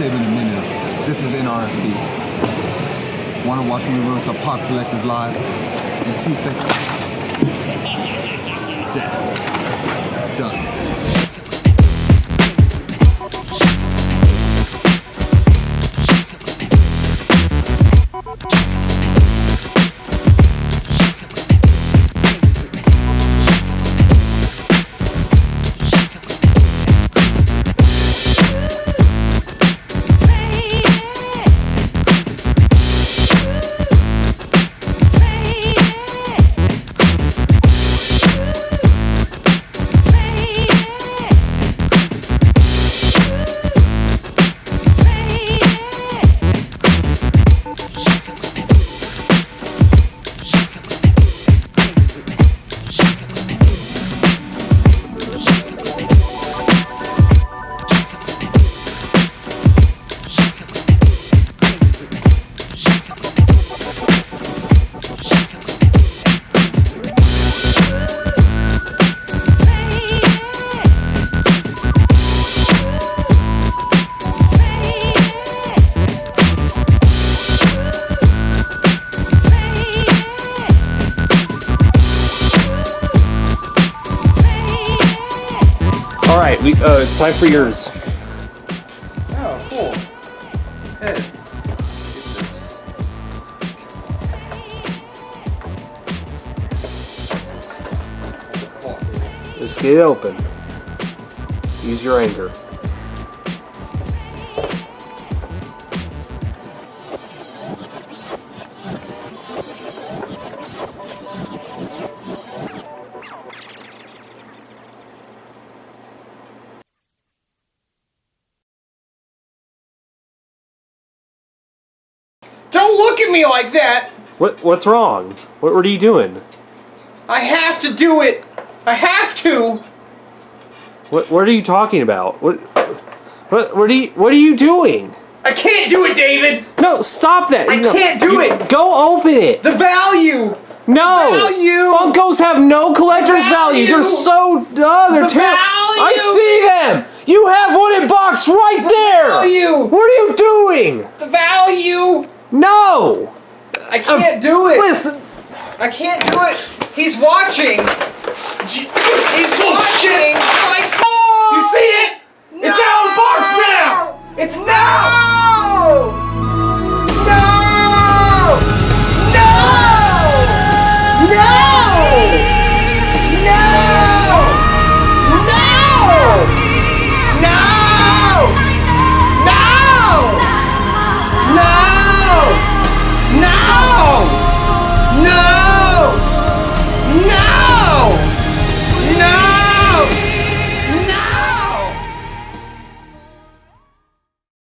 Saving a minute. This is NRFD. Want to watch me ruin some pop collectors lives in two seconds? Death. Done. All right, we uh, it's time for yours. Oh, cool. Hey, let's get this. Just get it open. Use your anger. Don't look at me like that! What what's wrong? What, were you doing? I have to do it! I have to! What what are you talking about? What what what are you what are you doing? I can't do it, David! No, stop that. I No, can't do it. Go open it. The value! no. value. Funkos have no collector's value. They're so oh, they're The terrible. I see them. You have one in box right there. value. What are you doing? The value! No. I can't do it! Listen. I can't do it! He's watching! He's watching! Like,